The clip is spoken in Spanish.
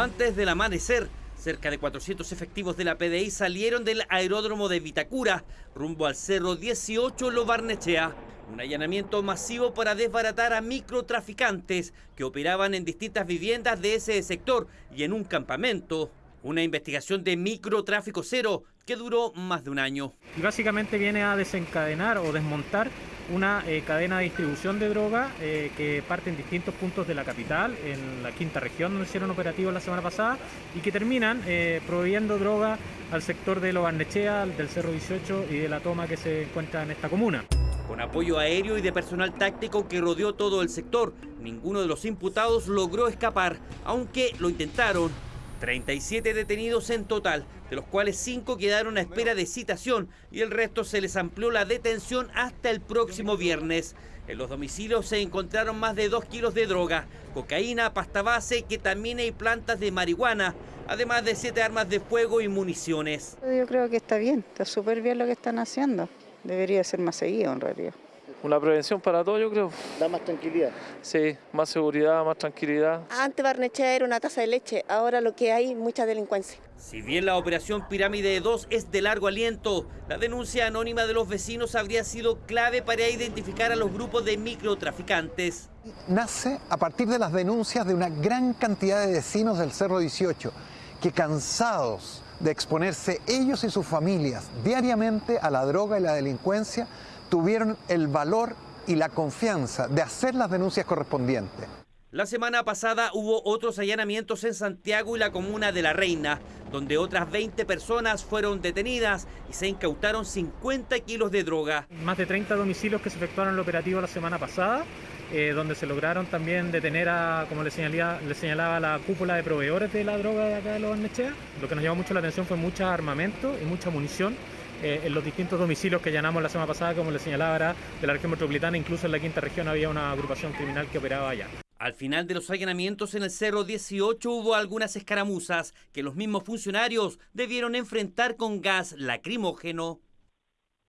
Antes del amanecer, cerca de 400 efectivos de la PDI salieron del aeródromo de Vitacura rumbo al Cerro 18 Lo Barnechea. Un allanamiento masivo para desbaratar a microtraficantes que operaban en distintas viviendas de ese sector y en un campamento. Una investigación de microtráfico cero que duró más de un año. Y básicamente viene a desencadenar o desmontar una eh, cadena de distribución de droga eh, que parte en distintos puntos de la capital, en la quinta región donde hicieron operativos la semana pasada, y que terminan eh, proveyendo droga al sector de Lo Barnechea, del Cerro 18 y de la toma que se encuentra en esta comuna. Con apoyo aéreo y de personal táctico que rodeó todo el sector, ninguno de los imputados logró escapar, aunque lo intentaron 37 detenidos en total, de los cuales 5 quedaron a espera de citación y el resto se les amplió la detención hasta el próximo viernes. En los domicilios se encontraron más de 2 kilos de droga, cocaína, pasta base, ketamina y plantas de marihuana, además de 7 armas de fuego y municiones. Yo creo que está bien, está súper bien lo que están haciendo. Debería ser más seguido en realidad una prevención para todo, yo creo. Da más tranquilidad. Sí, más seguridad, más tranquilidad. Antes Barnechea era una taza de leche, ahora lo que hay, mucha delincuencia. Si bien la operación Pirámide 2 es de largo aliento, la denuncia anónima de los vecinos habría sido clave para identificar a los grupos de microtraficantes. Nace a partir de las denuncias de una gran cantidad de vecinos del Cerro 18 que cansados de exponerse ellos y sus familias diariamente a la droga y la delincuencia, tuvieron el valor y la confianza de hacer las denuncias correspondientes. La semana pasada hubo otros allanamientos en Santiago y la comuna de La Reina, donde otras 20 personas fueron detenidas y se incautaron 50 kilos de droga. Más de 30 domicilios que se efectuaron el operativo la semana pasada, eh, donde se lograron también detener a, como le, señalaba, le señalaba, la cúpula de proveedores de la droga de acá de Los Barnechea. Lo que nos llamó mucho la atención fue mucho armamento y mucha munición eh, en los distintos domicilios que allanamos la semana pasada, como le señalaba, era de la región metropolitana, incluso en la quinta región había una agrupación criminal que operaba allá. Al final de los allanamientos en el Cerro 18 hubo algunas escaramuzas que los mismos funcionarios debieron enfrentar con gas lacrimógeno.